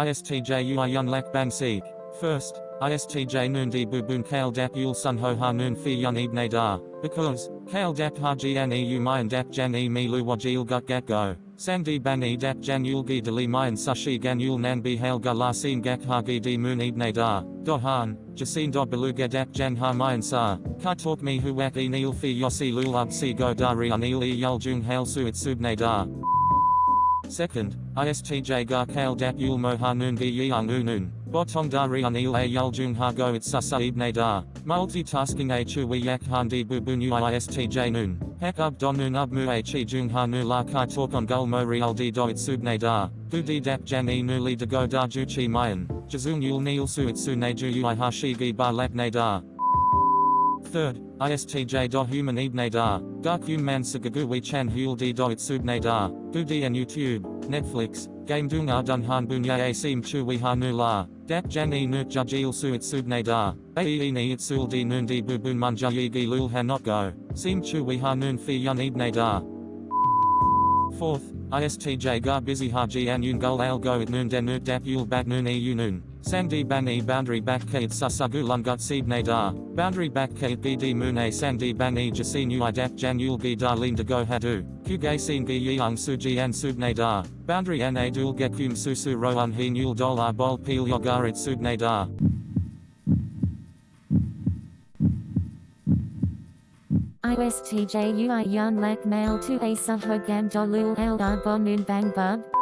ISTJ ui yun lak bang seek. First, ISTJ noon di bubun kale dap yul sun ho ha noon fi yun ibne da. Because, kale dap ha jian e u mayan dap jan e mi lu wajil gut gat go. Sang di bang e dap jan yul gi dali mayan sashi gan yul nan bi hail ga la sin gak ha gi di moon ibne da. Do han, jasin do beluga dap jan ha mayan sa. Ka talk me hu wak e nil fi yosi lul up si go dari anil e yul jung hail su it subne da. Second, ISTJ ga kale dap yul mo ha noon gi yang unun. Botong dari anil a ha go it sasa ibne da. Multitasking a chu we yak han di bubun ui ISTJ. Hek ub don noon ub mu a chi jung ha nu la kai talk on gul mo real di do it subne da. Bu di dap jan e nu li de go da ju chi mayan. Jazung yul nil su it su ne ju ui ha shi gi ba lap ne da. Third, ISTJ do human ibne da, dark man sagagu we chan hul di do it subne da, gu di and YouTube, Netflix, game dung ar dun han bunya a sim chu we ha nu la, dak jan e nut jajil su it subne da, a e ni it sul di nun di bubun manja yi gi lul ha not go, sim chu we ha nun fi yun ibne da. Fourth, ISTJ ga busy ha ji an yun gul al go it noon den nut dap yul bat noon e noon. Sangdi ban e boundary back kait sasagu lungut seed ne. Boundary back kait bd moon a sangdi ban e jasin ui dap jan yul gi da lin de go hadu. Ku gay sin gi yang su ji an sub ne. Boundary an a dul gekum susu ro un he nul dollar bol pil yogarit sub ne da. ISTJ ui yun lak mail to a sahogam dolul eldar bonun bang bub.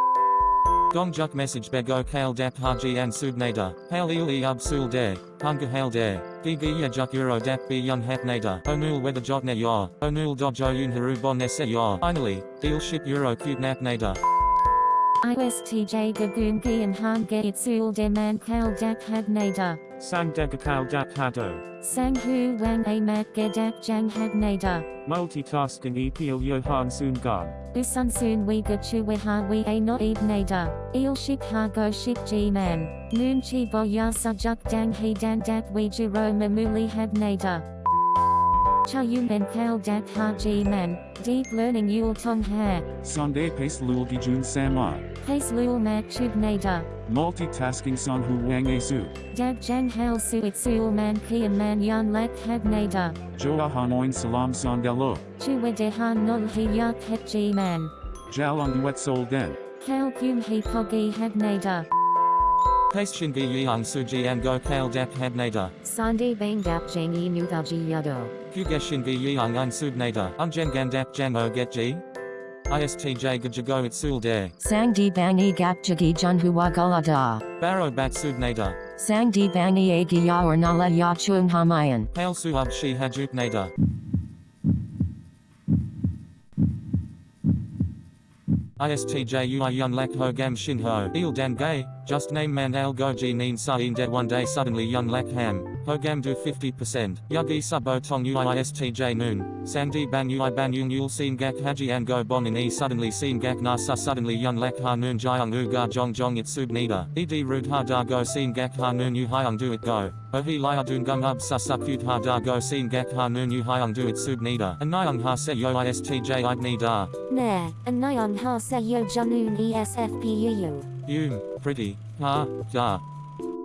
Gong juk message bego kale dap haji an subnada, hail il e ub sul de, hunga hail de, gigi ya juk euro dap bi yun hap nada, onul weather jot ne ya, onul dojo yun haru bon nese ya, finally, deal ship euro cute nap nada. ISTJ gagoon gian de man kal dak had Sang degakal dak hado. Sang hu wang a mat gedak jang had nada. Multitasking epil Johan Soon Gan. Usun soon we ga chu we ha we a no eb nada. Il shik ha go shik g man. Noon chi bo ya sa juk dang he dan dak we juro mamuli had nada. Cha yu men kal dak ha g man. Deep learning yul tong ha. Sonde pace lul gijun sama. Pace lul mat chub nada. Multitasking son hu wang a su. Dag jang hal su it sul man kian man yun lak had nada. Joa hanoin salam son delo. Chu we de han nol he yak het g man. Jal on duet sol den. Kal kum he pogi had nada. Paste shingi yang suji an go kale dap had nada. Sande bang dap jangi nuthaji yado. Kuge shingi yang an subnada, unjen gan dap jan o. ISTJ gajago it sul de. Sang di bangi gap jagi junhua gulada. Baro bat subnada. Sang di bangi agi ya or nala ya chung hamayan. Hail suab shi hajuk nada. ISTJ ui yun lak ho gam shin ho. Il dan gay, just name man al goji neen sa in de one day suddenly Young lak ham. Do 50%. Yugi subo tong ui noon. Sandi ban ui ban yung yul seen gak haji and go bon in e suddenly seen gak na sa suddenly Young lak ha noon jayang u ga jong jong it sub nida. Ed rud ha da go seen gak ha noon hyang do it go. Oh he lia dun gung ub cute ha da go seen gak ha noon hyang do it sub nida. And nyang ha se yo ISTJ id ni da. Nair, and nyan ha se yo janun esfpu. Yum, pretty, ha, da.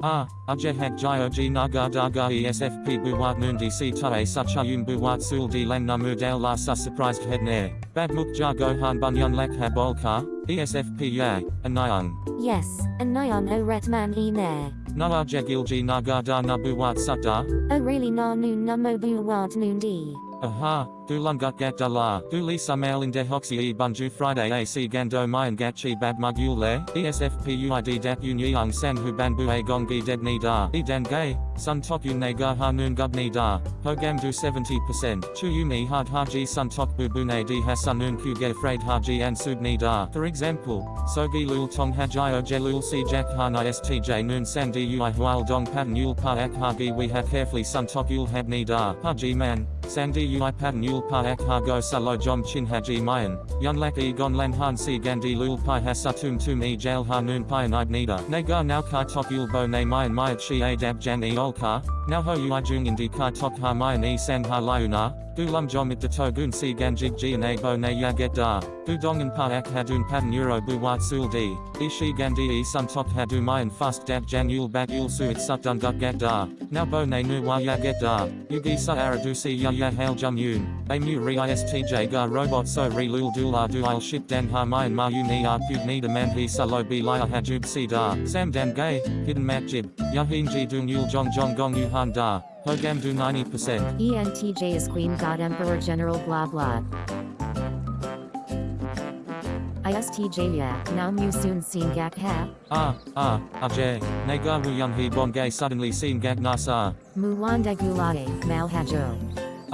Ah, ajeh hak jio ji naga daga esfp buwat nundi si tae such ayum buwat sul di lang namu dal la sa surprised head ne. Bad muk ja gohan bunyan lak ha bolka, esfp ya, anayang. Yes, and nyan o retman e nair. Na ajeh gilji naga da na buwat sutta. O really na noon numo buwad noon di. Aha, du lungut gat da la, du li sumail in de hoxi e bunju Friday ac gando mayan gachi bab mugul le, esfpuid dap yun yang san hu ban a gongi deb ni da, e dan gay, sun tok yun ne ga ha noon gub ni da, hogam du 70%, chu yumi hard haji sun tok ne di ha sun noon ku ge fraid haji an sub ni da, for example, sogi lul tong hajio jelul si jack han istj noon san di ui hual dong pan yul pa ak hagi we ha carefully sun tok yul hab ni da, haji man, Sandi pa ha go salo jom chin haji mayan, yun lak e han si gandi lul pi ha satum tum e jail ha noon pi nid nida. Ne ga now kai tok yul bo ne mayan mayat chi a dab jan e ol ka, now ho ui jung indi kai tok ha mayan e san ha liuna, gu lum jomit de to gun si ganjig ji na bo na ya get da, gu dongan pa ak hadun padan euro bu wat sul di, ishi gandi e sun tok hadu mayan fast dat jan yul bat yul su it sut dun gut get da, now bo na nu wa ya get da, yugi sa aradu si ya ya hail jum yun, a mu re istj ga robot so re lul dul ar du il ship dan ha mayan ma yu ni ar pug ni man he sa lo bi liar hajub si da, sam dan gay, hidden mat jib, yahin ji dung yul jong jong gong yu han da, hogam do 90%. ENTJ is Queen God Emperor General blah blah. ISTJ ya, now mu soon seen gak ha, Ah, ah, Ajay, Nagar Wuyung He Bon Gay suddenly seen Gag Nasa. Muwanda gulade, malhajo.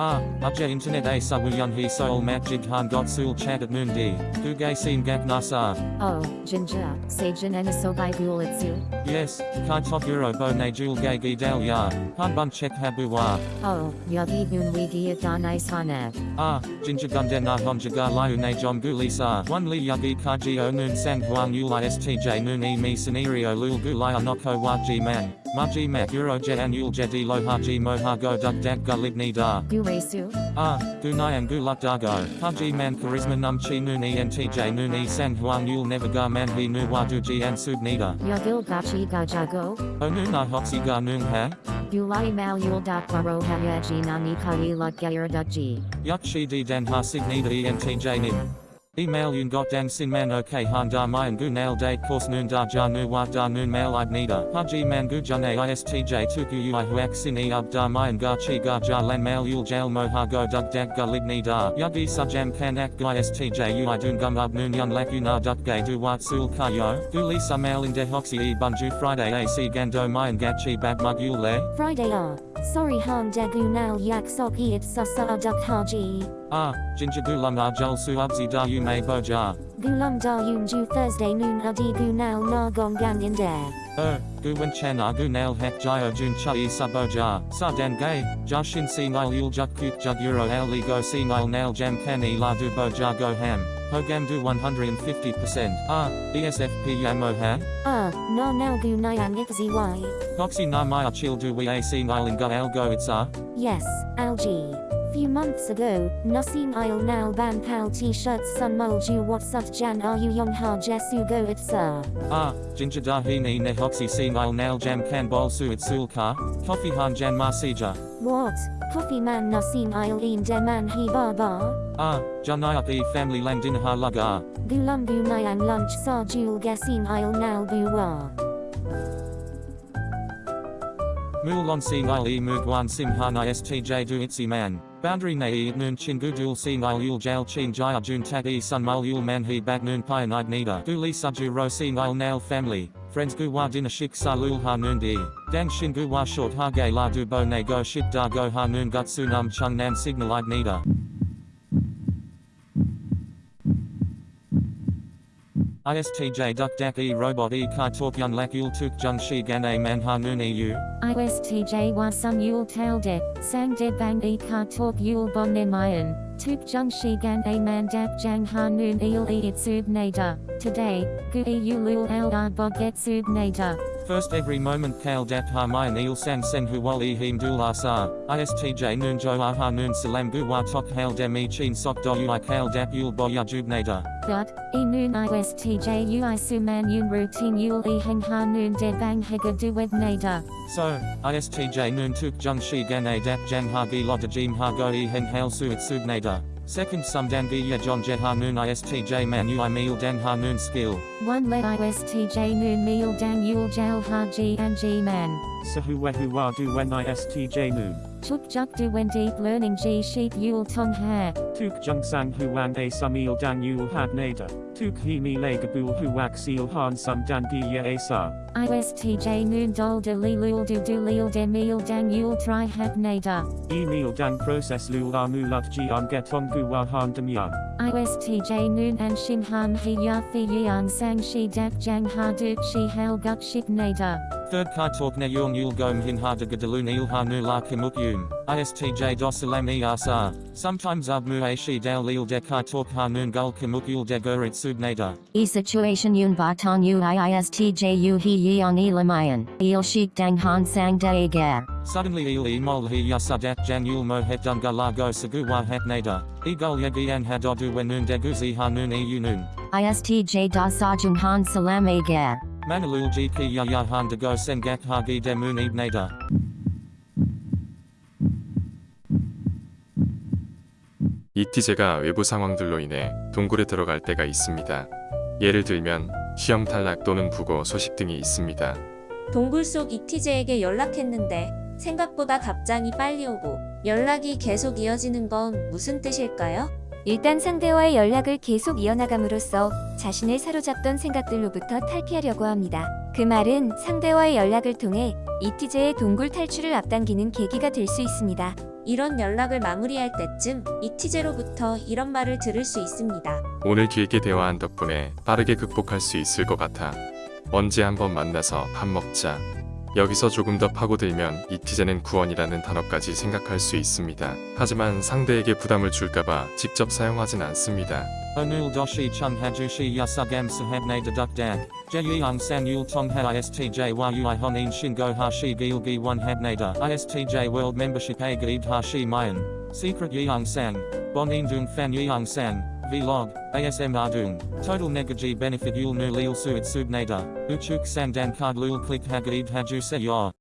Ah, Ajay Internet A Sa Wuyung He Soul Mat Jig Han Got Sul Chat at Noon D. Du Gay seen Gag Nasa. Oh, jinja, sajin and asobai gulitsu. Yes, Kai Top Euro Bo Ne Jul Gay Gi Dal Ya. Han Bun Check Habuwa. Oh, yagi gun wigi at donais hanev. Ah, Jinja Gunde Na Hom Jaga Liu Ne Jom Gu Lisa. One Li Yagi Kaji Sang Huang Yul ISTJ Noon E Mi Scenario Lul Gu Laya Noko Wa Ji Man. Ma Ji Mak Euro Je An Yul Jedi Lo Ha Ji Mo Ha Go Duk Dak Gu Da. Guresu. Ah, Gunayan Gulak Dago, Haji Man Charisma Num Chi Noon ENTJ Noon E Sang Huang Yul Never Ga Man He Nu Wadu Ji An Sub Nida. Yagil gachi gajago. O Noon Na Hoxi Ga Noon Ha, Gulai mal yul dak baro hayaji nani kai lut gayer dukji. Yak Shi Di Dan Ha Sig Nida ENTJ Nim. Email Yun Got Dan Sin Man OK Han Da Mayan Gu Nail Date Course Noon Da Ja Nu Wa Da Noon Mail Id Nida. Haji Man Gu Jane ISTJ Tuku Ui Huak Sin E Ab Da Mayan Ga Chi Ga Ja Lan Mail Yul Jail Mo Ha Go Duk Dak Ga Lig Ni Da. Yagi Sajam Kan Ak Gu ISTJ Ui Dun Gum Ab Noon Yun Lak Una Duk Gay Du Wat Sul Ka Yo. Gu Lisa Mail In De Hoxi E Bunju Friday AC Gando Mayan Gat Chi Bab Mug Yul Le. Friday ah. Sorry han dagu nal yak soki it sasa aduk haji. Ah, Jinja Gu Lum Arjul Su Ubzi Da Yu May Boja. Gulum da yunju Thursday noon adi gu nal na gongan in there. Er, gu wen chen a gu nail hek jio jun cha i sabo ja, sa dan gay, ja shin si nil yul juk kuk jug euro go si nil nail jam kan i la du bo ja go ham, hogam do 150%, ah, ESFP yamo ha, Ah, na nal gu nyan zy. goxi na maya chil do we a si nil in go al go itsa, Yes, algae. Few months ago, Nasim Isle now ban pal t-shirts sun mulju what sut jan are you young ha jesu go it sir. ah, jinja da he ni ne hoxi si nil nail jam kan bol su it sul ka, coffee han jan ma sija, What? Coffee man Nasim Isle in de man he bar bar? Ah, janayak e family lang din ha laga, Gulam gu nayan lunch sa jul gasim Isle now buwa. Mulon si nil e mugwan sim istj du itsi man. Boundary na e noon chin gu dul si nil yul jail chin jaya jun tat e sun mul yul man he bag noon pionide nida. Gu li subju ro si nil nail family. Friends gu wa dinner shik sa lul ha noon di. Dang shin gu wa short ha gay la du bo ne go shit da go ha noon gut su num chung nan signal id nida. ISTJ duck dak e robot e kai talk yun lak yul tuk jung shi gan a man ha noon eu. ISTJ wa sum yul tail de, sang de bang e ka talk yul bon ne mayan, tuk jung shi gan a man dap jang ha noon eel e it sub nada, today, gu e yulul bog get sub nada. First every moment kale dap ha mayan il san sen hu wal e him dul asa, istj noon jo aha noon salam gu wa tok hail dem e chin sok do ui kale dap yul bo ya jubnada. Dot, e noon ISTJ ui suman yun routine yul e heng ha noon de bang hega duwed nada. So, istj noon tuk jung shi gan a dap jang ha gi loda jim ha go e heng hail su it subnada. Second sum dan gi ya john jet ha noon istj man ui meal dan ha noon skill. One let ISTJ noon meal dang yul jal ha g and g man. Sahuwehu Wadu Wen ISTJ Noon. Tuk juk du when deep learning g sheep yul tong ha. Tuk Jung Sang Huan A Samil Dan Yul Had Nada. Tuk Himi Legabul Huak Seal Han Sum Dan Giya Asa. ISTJ noon dol de li lul du du lil de meal dang yul tri hab nada. Emil Dan Process Lul Amulat Jian Getong Gua Han Damyan. ISTJ noon and shin han he ya fi yan sang shi dap jang ha duk shi hal gut shik nada. Third kai talk ne yung yul gom hin ha de gadalun il ha nu la kimuk yum. ISTJ dosalam ERSA, sometimes abmu aishi dal lil de kai talk hanun gul kamukul de gurit subnada. E situation yun baton u iistj u he yeong e lamayan. Il shik dang han sang da gar. Suddenly il e mol he yasadat jan yul mo het dunga lago saguwa het nada, e gul yagian hadodu wenun deguzi hanun e unun. ISTJ da sajung han salam gar. Manalul gp yaya han dago sengak hagi demun ibnada. 이티제가 외부 상황들로 인해 동굴에 들어갈 때가 있습니다. 예를 들면 시험 탈락 또는 부고 소식 등이 있습니다. 동굴 속 이티제에게 연락했는데 생각보다 답장이 빨리 오고 연락이 계속 이어지는 건 무슨 뜻일까요? 일단 상대와의 연락을 계속 이어나감으로써 자신을 사로잡던 생각들로부터 탈피하려고 합니다. 그 말은 상대와의 연락을 통해 이티제의 동굴 탈출을 앞당기는 계기가 될 수 있습니다. 이런 연락을 마무리할 때쯤 이티제로부터 이런 말을 들을 수 있습니다. 오늘 길게 대화한 덕분에 빠르게 극복할 수 있을 것 같아. 언제 한번 만나서 밥 먹자. 여기서 조금 더 파고들면 이티제는 구원이라는 단어까지 생각할 수 있습니다. 하지만 상대에게 부담을 줄까봐 직접 사용하진 않습니다. 오늘 도시 청해주시 야사감사합네 드덕덕 제이영산 율통하 ISTJ와 유아헌인 신고하시 길기원합네다 ISTJ 월드 멤버십에 가입하시 마연 Secret Yeongsan, vlog, asm ardung, total negaji benefit yul nu lil suit subnada, uchuk sang dan card lul click hagaid haju se yor.